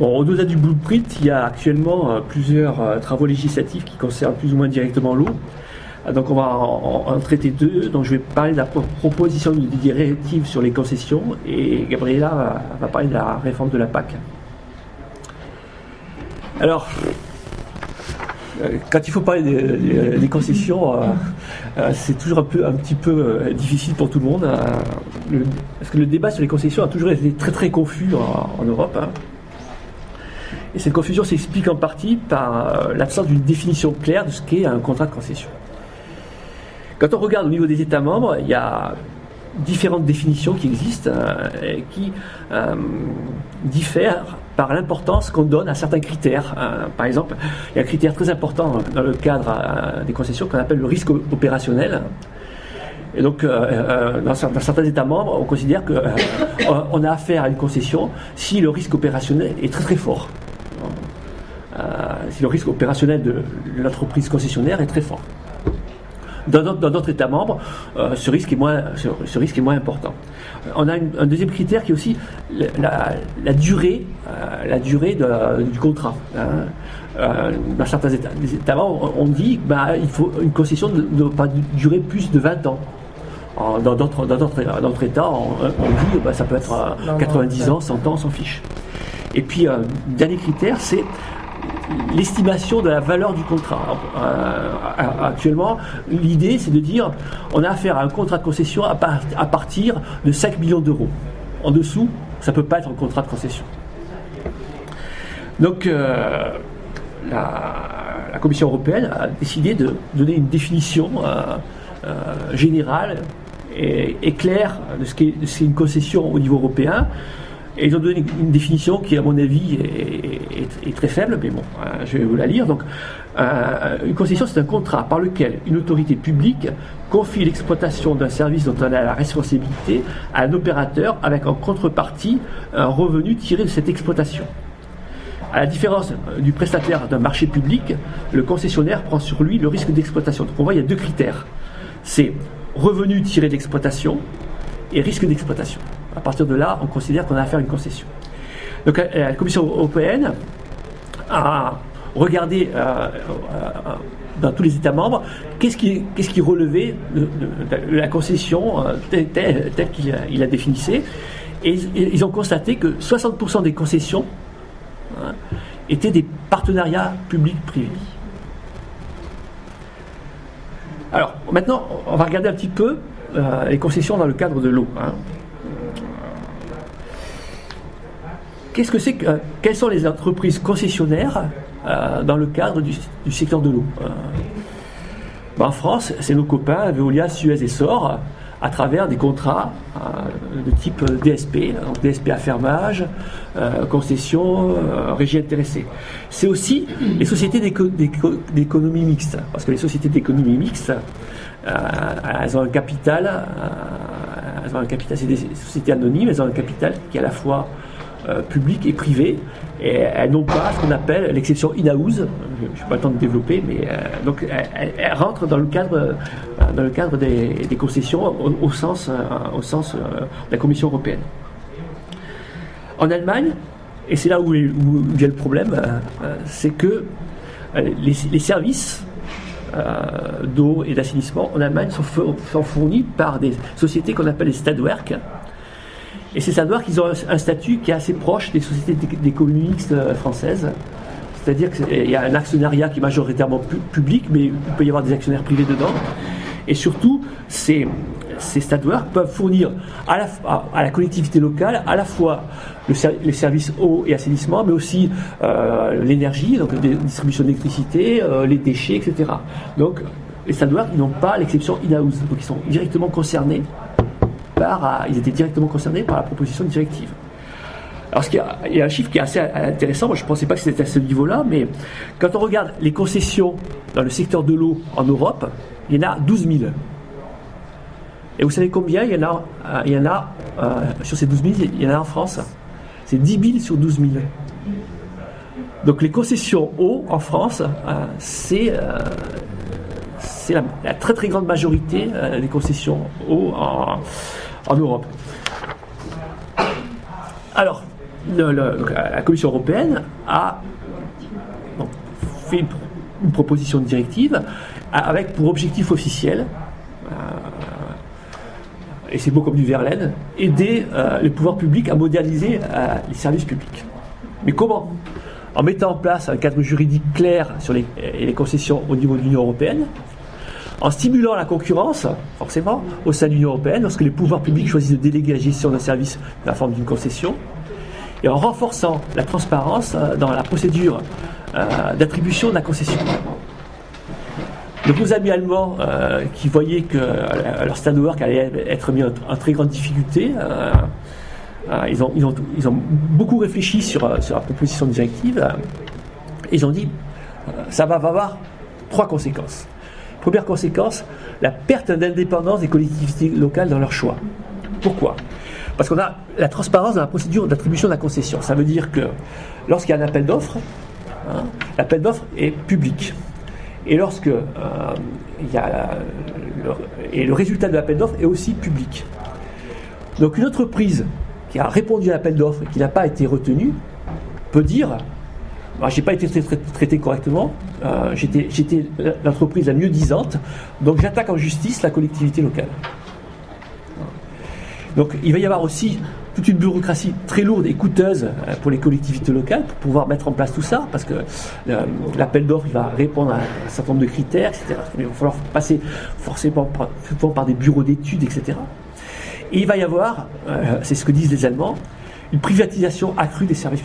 Au-delà du blueprint, il y a actuellement euh, plusieurs euh, travaux législatifs qui concernent plus ou moins directement l'eau. Ah, donc on va en, traiter deux. Donc je vais parler de la pro- proposition de directive sur les concessions et Gabriela va, parler de la réforme de la PAC. Alors, euh, quand il faut parler des, concessions, euh, euh, c'est toujours un, petit peu euh, difficile pour tout le monde. euh, le- parce que le débat sur les concessions a toujours été très très confus en, en Europe. Et cette confusion s'explique en partie par euh, l'absence d'une définition claire de ce qu'est un contrat de concession. Quand on regarde au niveau des États membres, il y a différentes définitions qui existent euh, et qui euh, diffèrent par l'importance qu'on donne à certains critères. Euh, par exemple, il y a un critère très important dans le cadre des concessions qu'on appelle le risque opérationnel. Et donc, dans, cer- dans certains États membres, on considère qu'on on a affaire à une concession si le risque opérationnel est très très fort. Euh, si le risque opérationnel de l'entreprise concessionnaire est très fort. Dans d'autres, États membres, euh, ce, risque est moins, ce, ce risque est moins important. Euh, On a une- un deuxième critère qui est aussi la, la- la durée, euh, la durée de- du contrat. hein. Euh, dans certains États, membres, on dit bah, il faut une concession ne doit pas durer plus de 20 ans. En- Dans d'autres, États, on, on dit bah, ça peut être euh, Non, non, 90 ouais. ans, 100 ans, on s'en fiche. Et puis, euh, dernier critère, c'est l'estimation de la valeur du contrat. Euh, actuellement, l'idée, c'est de dire on a affaire à un contrat de concession à, par- à partir de 5 millions d'euros. En dessous, ça ne peut pas être un contrat de concession. Donc, euh, la, Commission européenne a décidé de donner une définition euh, euh, générale et, claire de ce qu'est une concession au niveau européen. Et ils ont donné une définition qui, à mon avis, est, très faible, mais bon, euh, je vais vous la lire. Donc, euh, une concession, c'est un contrat par lequel une autorité publique confie l'exploitation d'un service dont elle a la responsabilité à un opérateur avec en contrepartie un revenu tiré de cette exploitation. À la différence euh, du prestataire d'un marché public, le concessionnaire prend sur lui le risque d'exploitation. Donc on voit, il y a deux critères. C'est revenu tiré d'exploitation et risque d'exploitation. À partir de là, on considère qu'on a affaire à une concession. Donc euh, la Commission européenne a regardé euh, euh, dans tous les États membres qu'est-ce qui, relevait de, la concession telle, qu'il a, il a définissée. Et ils, ont constaté que 60% des concessions hein, étaient des partenariats publics-privés. Alors, maintenant, on va regarder un petit peu les concessions dans le cadre de l'eau. hein. Qu'est-ce que c'est euh, quelles sont les entreprises concessionnaires euh, dans le cadre du, secteur de l'eau Euh, ben, En France, c'est nos copains Veolia, Suez et Sor, à travers des contrats de type DSP, donc DSP à fermage, concession, régie intéressée. C'est aussi les sociétés d'éco- d'éco- d'économie mixte, parce que les sociétés d'économie mixte, elles ont un capital, elles ont un capital, c'est des sociétés anonymes, elles ont un capital qui est à la fois euh, public et privé, et elles n'ont pas ce qu'on appelle l'exception in-house. Je n'ai pas le temps de développer, mais euh, donc elles, rentrent dans le cadre, euh, dans le cadre des, concessions au, sens, au sens euh, de la Commission européenne. En Allemagne, et c'est là où, vient le problème, c'est que les, les services d'eau et d'assainissement en Allemagne sont, four- sont fournis par des sociétés qu'on appelle les Stadwerk. Et ces Stadwerk, ils ont un, statut qui est assez proche des sociétés d'économie mixte euh, françaises. C'est-à-dire qu'il y a un actionnariat qui est majoritairement pu- public, mais il peut y avoir des actionnaires privés dedans. Et surtout, ces, ces peuvent fournir à la, collectivité locale à la fois les services eau et assainissement, mais aussi euh, l'énergie, donc la distribution d'électricité, euh, les déchets, etc. Donc, les ils n'ont pas l'exception in-house, donc ils sont directement concernés ils étaient directement concernés par la proposition de directive. Alors, il y a un chiffre qui est assez intéressant. Moi, je ne pensais pas que c'était à ce niveau-là, mais quand on regarde les concessions dans le secteur de l'eau en Europe, il y en a 12 000. Et vous savez combien il y en a, euh, il y en a euh, sur ces 12 000, il y en a en France? C'est 10 000 sur 12 000. Donc, les concessions eau en France, euh, c'est la, la très très grande majorité des concessions eau en, en Europe. Alors, la Commission européenne a fait une, proposition de directive avec pour objectif officiel, euh, et c'est beau comme du Verlaine, aider euh, les pouvoirs publics à moderniser euh, les services publics. Mais comment? En mettant en place un cadre juridique clair sur les, les concessions au niveau de l'Union européenne, en stimulant la concurrence, forcément, au sein de l'Union européenne, lorsque les pouvoirs publics choisissent de déléguer la gestion d'un service dans la forme d'une concession, et en renforçant la transparence dans la procédure d'attribution de la concession. Donc nos amis allemands euh, qui voyaient que euh, leur stand work allait être mis en, très grande difficulté, euh, ils, ont, beaucoup réfléchi sur, sur la proposition de directive. ils ont dit ça va avoir trois conséquences. Première conséquence, la perte d'indépendance des collectivités locales dans leur choix. Pourquoi? Parce qu'on a la transparence dans la procédure d'attribution de la concession. Ça veut dire que lorsqu'il y a un appel d'offres, hein, l'appel d'offres est public. Et lorsque euh, y a le, et le résultat de l'appel d'offres est aussi public. Donc une entreprise qui a répondu à l'appel d'offres et qui n'a pas été retenue peut dire j'ai pas été traité, correctement, euh, j'étais l'entreprise la mieux disante, donc j'attaque en justice la collectivité locale. Donc il va y avoir aussi toute une bureaucratie très lourde et coûteuse euh, pour les collectivités locales pour pouvoir mettre en place tout ça, parce que euh, l'appel d'offres va répondre à un certain nombre de critères, etc. il va falloir passer forcément par, des bureaux d'études, etc. Et il va y avoir, c'est ce que disent les Allemands, une privatisation accrue des services,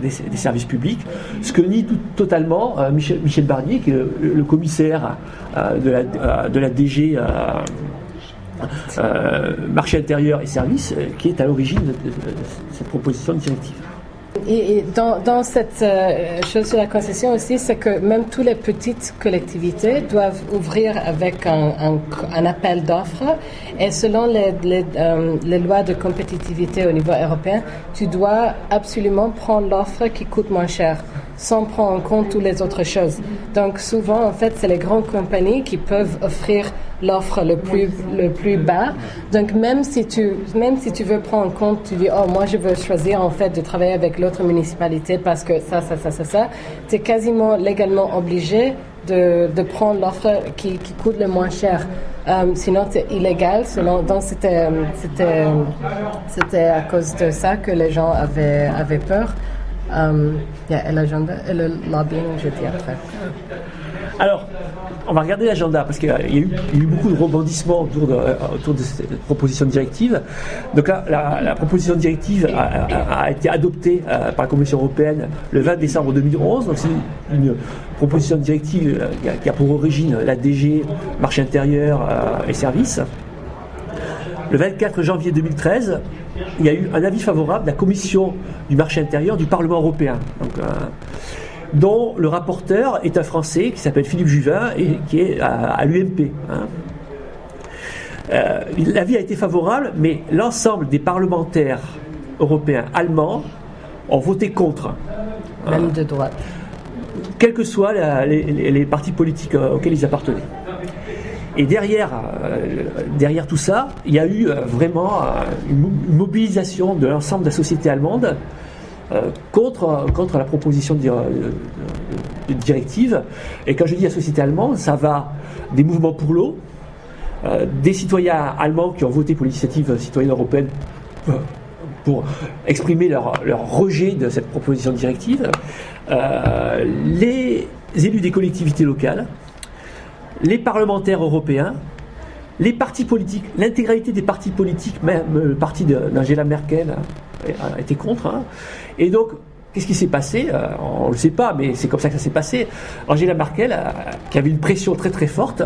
des, services publics, ce que nie totalement Michel, Michel, Barnier, qui est le, commissaire de, la, de, la, DG euh, marché intérieur et services, euh, qui est à l'origine de, cette proposition de directive. Et, dans, cette euh, chose sur la concession aussi, c'est que même toutes les petites collectivités doivent ouvrir avec un, appel d'offres. Et selon les, les, lois de compétitivité au niveau européen, tu dois absolument prendre l'offre qui coûte moins cher sans prendre en compte toutes les autres choses. Donc souvent, en fait, c'est les grandes compagnies qui peuvent offrir l'offre le plus, le plus bas. Donc même si, tu, même si tu veux prendre en compte, tu dis, oh, moi je veux choisir en fait de travailler avec l'autre municipalité parce que ça, ça, ça, ça, ça, tu es quasiment légalement obligé de, de prendre l'offre qui, qui, coûte le moins cher. Euh, sinon, c'est illégal. Sinon, donc c'était, à cause de ça que les gens avaient, avaient peur. Um, et l'agenda et le lobbying, je dis après. Alors, on va regarder l'agenda parce qu'il y, a eu beaucoup de rebondissements autour de, euh, autour de cette proposition de directive. Donc là, la, proposition de directive a, été adoptée euh, par la Commission européenne le 20 décembre 2011. Donc c'est une, proposition de directive euh, qui a, pour origine la DG, marché intérieur et services. Le 24 janvier 2013, il y a eu un avis favorable de la Commission du marché intérieur du Parlement européen. Donc, dont le rapporteur est un Français qui s'appelle Philippe Juvin et qui est à, l'UMP. Hein. Euh, l'avis a été favorable, mais l'ensemble des parlementaires européens allemands ont voté contre. Même de droite. Quels que soient les, partis politiques euh, auxquels ils appartenaient. Et derrière, euh, derrière tout ça, il y a eu vraiment une mobilisation de l'ensemble de la société allemande contre, contre la proposition de, directive. Et quand je dis la société allemande, ça va des mouvements pour l'eau, euh, des citoyens allemands qui ont voté pour l'initiative citoyenne européenne euh, pour exprimer leur, leur, rejet de cette proposition de directive, les élus des collectivités locales, les parlementaires européens, les partis politiques, l'intégralité des partis politiques, même le parti d'Angela Merkel a été contre. Hein. Et donc, qu'est-ce qui s'est passé euh, On ne le sait pas, mais c'est comme ça que ça s'est passé. Angela Merkel, euh, qui avait une pression très très forte,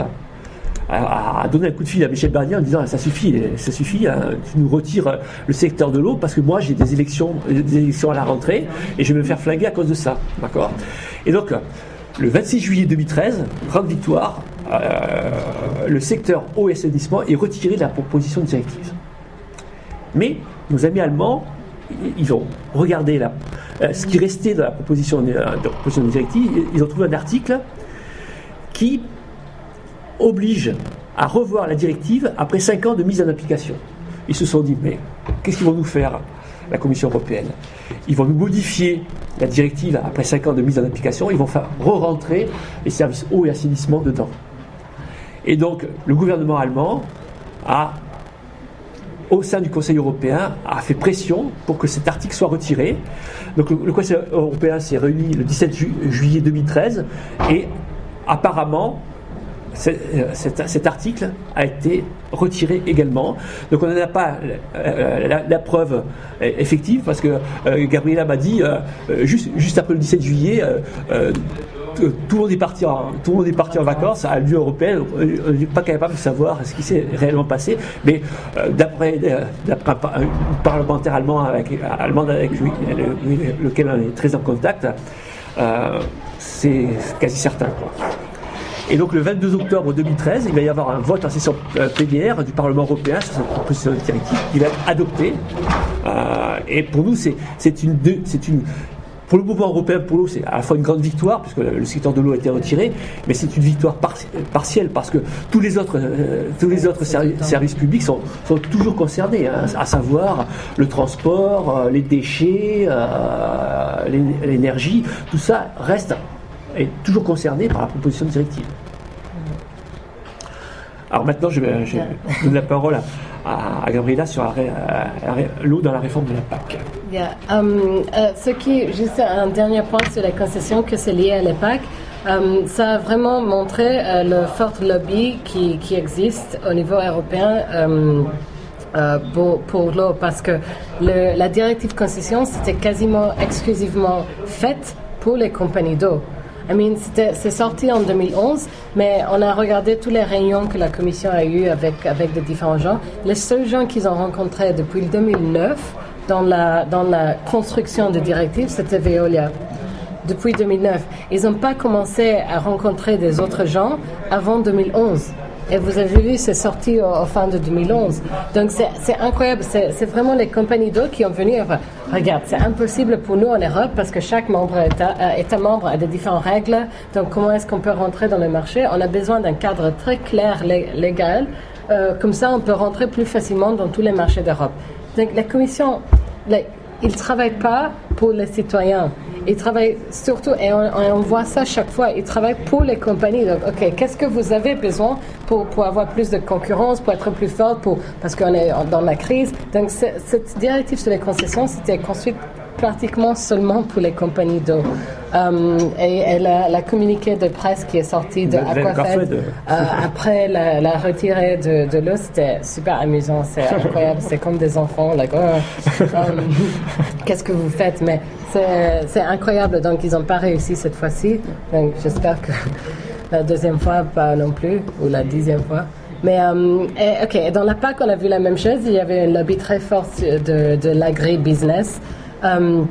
a, donné un coup de fil à Michel Barnier en disant ça suffit, ça suffit, hein, tu nous retires le secteur de l'eau parce que moi j'ai des élections, des élections à la rentrée et je vais me faire flinguer à cause de ça, d'accord? Et donc le 26 juillet 2013, grande victoire, euh, le secteur eau et assainissement est retiré de la proposition de directive. Mais nos amis allemands ils ont regardé euh, ce qui restait de la proposition de, proposition de directive, ils ont trouvé un article qui oblige à revoir la directive après 5 ans de mise en application. Ils se sont dit, mais qu'est-ce qu'ils vont nous faire la Commission européenne? Ils vont modifier la directive après 5 ans de mise en application, ils vont faire re-rentrer les services eau et assainissement dedans. Et donc, le gouvernement allemand a, au sein du Conseil européen, a fait pression pour que cet article soit retiré. Donc, le, Conseil européen s'est réuni le 17 juillet 2013 et apparemment, euh, cet, article a été retiré également. Donc on n'en a pas euh, la, preuve euh, effective parce que Gabriela m'a dit juste après le 17 juillet tout le monde est parti en, tout le monde est parti en vacances à l'Union européenne. On n'est pas capable de savoir ce qui s'est réellement passé. Mais d'après un parlementaire allemand avec, allemande avec lui, lequel on est très en contact, c'est quasi certain. Et donc le 22 octobre 2013, il va y avoir un vote en session euh, plénière du Parlement européen sur cette proposition de directive qui va être adoptée. Euh, et pour nous, c'est une, pour le mouvement européen, pour nous, c'est à la fois une grande victoire, puisque le, secteur de l'eau a été retiré, mais c'est une victoire partielle, parce que tous les autres, euh, tous les autres services publics sont, toujours concernés, hein, à savoir le transport, les déchets, l'énergie, tout ça reste est toujours concerné par la proposition de directive. Alors maintenant, je vais, donner la parole à, à, Gabriela sur l'eau dans la réforme de la PAC. Um, euh, ce qui, juste un dernier point sur les concessions que c'est lié à la PAC. Ça a vraiment montré euh, le fort lobby qui, qui, existe au niveau européen euh, pour, pour l'eau parce que la directive concession c'était quasiment exclusivement faite pour les compagnies d'eau. I mean, c'est sorti en 2011, mais on a regardé toutes les réunions que la commission a eues avec, avec différents gens. Les seuls gens qu'ils ont rencontrés depuis 2009 dans la, dans la construction de directives, c'était Veolia depuis 2009. Ils n'ont pas commencé à rencontrer des autres gens avant 2011. Et vous avez vu, c'est sorti au, fin de 2011. Donc c'est incroyable. C'est vraiment les compagnies d'eau qui ont venu. regarde, c'est impossible pour nous en Europe parce que chaque membre État, euh, État membre a des différentes règles. Donc comment est-ce qu'on peut rentrer dans le marché? On a besoin d'un cadre très clair légal. Euh, comme ça, on peut rentrer plus facilement dans tous les marchés d'Europe. Donc la Commission, ils ne travaillent pas pour les citoyens. Ils travaillent surtout, et on, voit ça chaque fois, ils travaillent pour les compagnies. Donc, OK, qu'est-ce que vous avez besoin pour, pour avoir plus de concurrence, pour être plus fort, pour, parce qu'on est dans la crise. Donc, cette directive sur les concessions, c'était construite pratiquement seulement pour les compagnies d'eau. Euh, et, la, communiqué de presse qui est sorti de Aquafed euh, après la, la retirée de, de l'eau, c'était super amusant, c'est incroyable, c'est comme des enfants, like, oh, euh, qu'est-ce que vous faites? Mais c'est incroyable, donc ils n'ont pas réussi cette fois-ci, donc j'espère que la deuxième fois, pas non plus, ou la dixième fois. Mais, ok, dans la PAC, on a vu la même chose. Il y avait un lobby très fort de, de l'agri-business. Euh,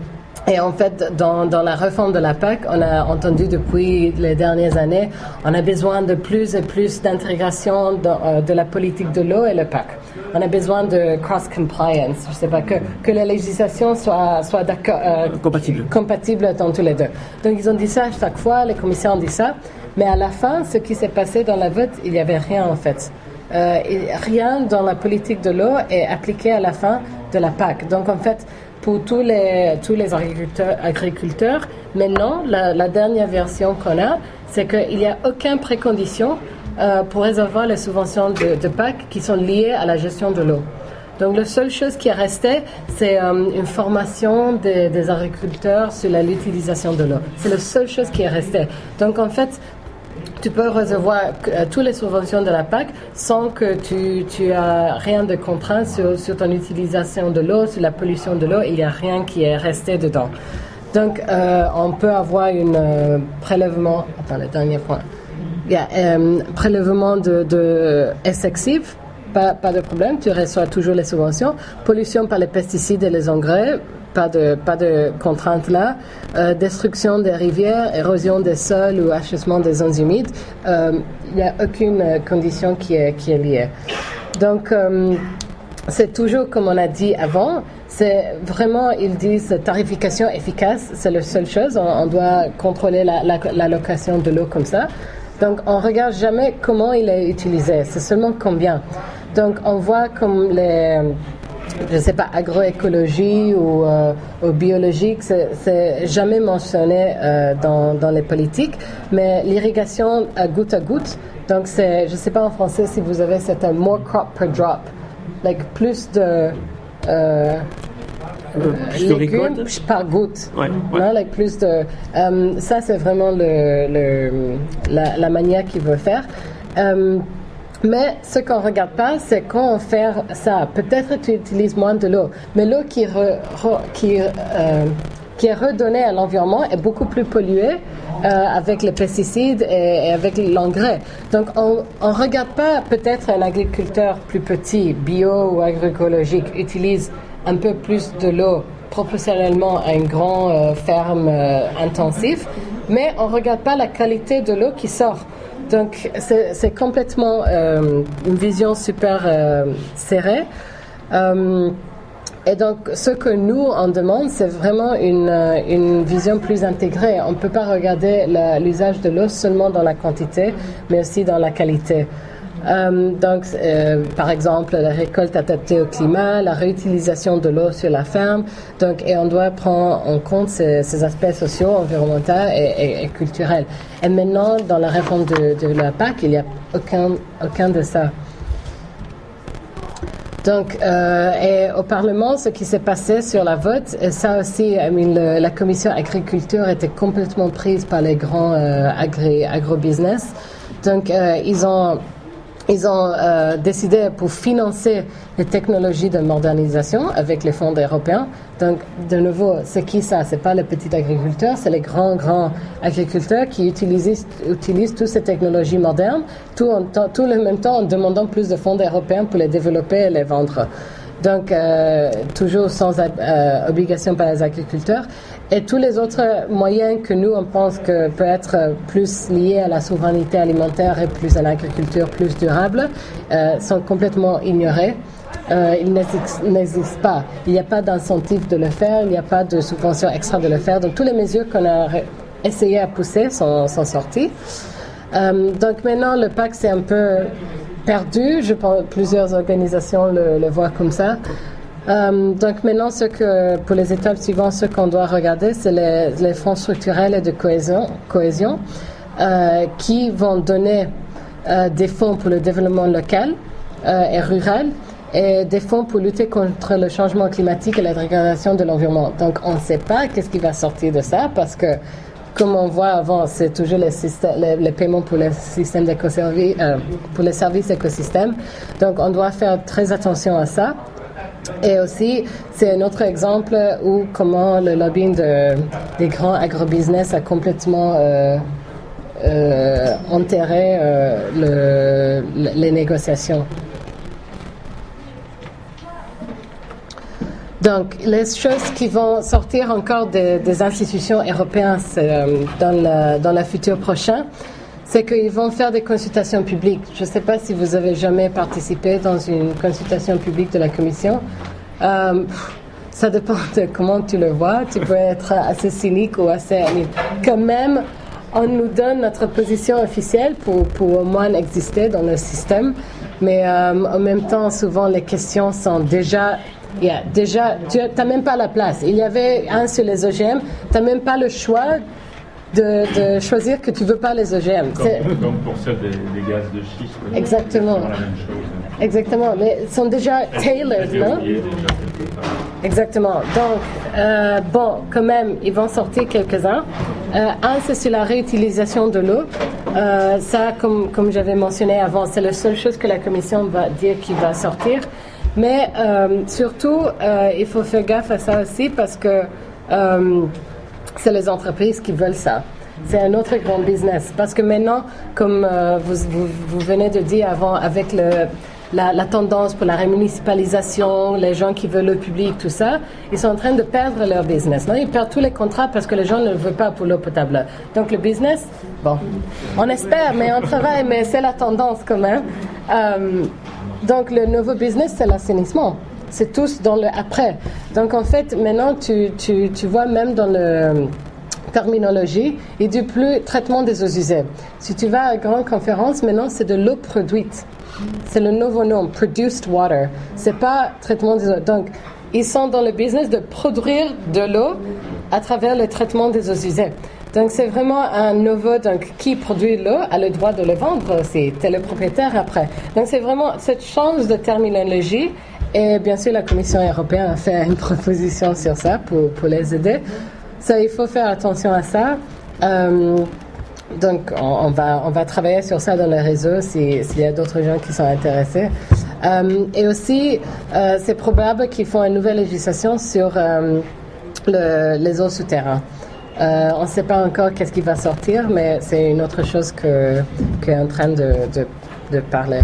et en fait, dans, dans, la réforme de la PAC, on a entendu depuis les dernières années, on a besoin de plus et plus d'intégration de, euh, de, la politique de l'eau et le PAC. On a besoin de cross-compliance, je sais pas, que, que la législation soit, soit euh, compatible. compatible dans tous les deux. Donc ils ont dit ça chaque fois, les commissions ont dit ça, mais à la fin, ce qui s'est passé dans la vote, il n'y avait rien en fait. Euh, rien dans la politique de l'eau est appliqué à la fin de la PAC. Donc en fait, pour tous les, tous les agriculteurs, agriculteurs. Maintenant, la, dernière version qu'on a, c'est qu'il n'y a aucune précondition euh, pour recevoir les subventions de, PAC qui sont liées à la gestion de l'eau. Donc la seule chose qui est restée, c'est euh, une formation des, des, agriculteurs sur l'utilisation de l'eau. C'est la seule chose qui est restée. Donc en fait, tu peux recevoir euh, toutes les subventions de la PAC sans que tu, tu rien de contraint sur, sur ton utilisation de l'eau, sur la pollution de l'eau. Il n'y a rien qui est resté dedans. Donc, euh, on peut avoir un euh, prélèvement. Attends, le dernier point. Il y a un prélèvement de, de excessif. Pas, pas de problème, tu reçois toujours les subventions. Pollution par les pesticides et les engrais, pas de, pas de contraintes là. Euh, destruction des rivières, érosion des sols ou achèvement des zones humides, euh, il n'y a aucune condition qui est, qui est liée. Donc, euh, c'est toujours comme on a dit avant, c'est vraiment, ils disent tarification efficace, c'est la seule chose. On, doit contrôler l'allocation la, de l'eau comme ça. Donc, on regarde jamais comment il est utilisé, c'est seulement combien. Donc, on voit comme les je ne sais pas, agroécologie ou, euh, ou biologique, c'est jamais mentionné euh, dans, dans, les politiques, mais l'irrigation à goutte à goutte, donc c'est, je ne sais pas en français si vous avez, c'est un more crop per drop, like plus de... Euh, légumes par goutte. Ouais, Non, like plus de. ça, c'est vraiment le, le, la, la manière qu'il veut faire. Mais ce qu'on regarde pas, c'est quand on fait ça. Peut-être tu utilises moins de l'eau, mais l'eau euh, qui est redonnée à l'environnement est beaucoup plus polluée euh, avec les pesticides et, avec l'engrais. Donc on ne regarde pas peut-être un agriculteur plus petit, bio ou agroécologique, utilise un peu plus de l'eau proportionnellement à une grande euh, ferme intensive, mais on ne regarde pas la qualité de l'eau qui sort. Donc, c'est complètement euh, une vision super euh, serrée. Euh, et donc, ce que nous, on demande, c'est vraiment une, une, vision plus intégrée. On ne peut pas regarder l'usage de l'eau seulement dans la quantité, mais aussi dans la qualité. Euh, donc, euh, par exemple, la récolte adaptée au climat, la réutilisation de l'eau sur la ferme. Donc, et on doit prendre en compte ces, aspects sociaux, environnementaux et, culturels. Et maintenant, dans la réforme de, la PAC, il n'y a aucun, aucun de ça. Donc, euh, et au Parlement, ce qui s'est passé sur la vote, et ça aussi, la commission agriculture était complètement prise par les grands agri, agro-business. Donc, ils ont ils ont euh, décidé pour financer les technologies de modernisation avec les fonds européens. Donc, de nouveau, c'est qui ça? C'est pas les petits agriculteurs, c'est les grands, grands agriculteurs qui utilisent, utilisent toutes ces technologies modernes, tout en tout le même temps en demandant plus de fonds européens pour les développer et les vendre. Donc, euh, toujours sans euh, obligation par les agriculteurs. Et tous les autres moyens que nous, on pense que peut être plus liés à la souveraineté alimentaire et plus à l'agriculture plus durable, euh, sont complètement ignorés. Euh, ils n'existent pas. Il n'y a pas d'incentive de le faire, il n'y a pas de subvention extra de le faire. Donc, toutes les mesures qu'on a essayé à pousser sont, sont sorties. Euh, donc, maintenant, le PAC, c'est un peu perdu. Je pense plusieurs organisations le, le voient comme ça. Euh, donc maintenant, pour les étapes suivantes, ce qu'on doit regarder, c'est les, fonds structurels et de cohésion, euh, qui vont donner euh, des fonds pour le développement local et rural et des fonds pour lutter contre le changement climatique et la dégradation de l'environnement. Donc on ne sait pas qu'est-ce qui va sortir de ça parce que comme on voit avant, c'est toujours les, paiements pour les pour les services écosystèmes. Donc, on doit faire très attention à ça. Et aussi, c'est un autre exemple où comment le lobbying de, des grands agrobusiness a complètement euh, euh, enterré euh, le, les négociations. Donc, les choses qui vont sortir encore des, institutions européennes dans, la, dans la future prochaine, c'est qu'ils vont faire des consultations publiques. Je ne sais pas si vous avez jamais participé dans une consultation publique de la Commission. Euh, ça dépend de comment tu le vois. Tu peux être assez cynique ou assez... Quand même, on nous donne notre position officielle pour, pour au moins exister dans le système. Mais euh, en même temps, souvent, les questions sont déjà Yeah, déjà, tu n'as même pas la place. Il y avait un sur les OGM, tu n'as même pas le choix de, choisir que tu veux pas les OGM. Comme, pour celle des, gaz de schiste. Exactement. La même chose. Exactement, mais ils sont déjà tailored, non? Exactement. Donc, euh, bon, quand même, ils vont sortir quelques-uns. Euh, un, c'est sur la réutilisation de l'eau. Euh, ça, comme, comme j'avais mentionné avant, c'est la seule chose que la Commission va dire qui va sortir. Mais surtout, il faut faire gaffe à ça aussi parce que c'est les entreprises qui veulent ça. C'est un autre grand business. Parce que maintenant, comme euh, vous, vous, venez de dire avant, avec le, la, tendance pour la rémunicipalisation, les gens qui veulent le public, tout ça, ils sont en train de perdre leur business. Non? Ils perdent tous les contrats parce que les gens ne le veulent pas pour l'eau potable. Donc le business, bon, on espère, mais on travaille, mais c'est la tendance quand même. Euh, donc le nouveau business, c'est l'assainissement c'est tous dans le après. Donc en fait, maintenant, tu, tu, tu vois même dans le terminologie, il dit plus traitement des eaux usées. Si tu vas à une grande conférence, maintenant c'est de l'eau produite. C'est le nouveau nom, produced water. C'est pas traitement des eaux. Donc, ils sont dans le business de produire de l'eau à travers le traitement des eaux usées. Donc c'est vraiment un nouveau, donc qui produit l'eau a le droit de le vendre, c'est le propriétaire après. Donc c'est vraiment cette change de terminologie et bien sûr la Commission européenne a fait une proposition sur ça pour, pour les aider. Ça, il faut faire attention à ça. Euh, donc, on, va, on va travailler sur ça dans le réseau s'il y a d'autres gens qui sont intéressés. Euh, et aussi, euh, c'est probable qu'ils font une nouvelle législation sur les eaux souterraines. on ne sait pas encore qu'est-ce qui va sortir, mais c'est une autre chose que, est en train de, de parler.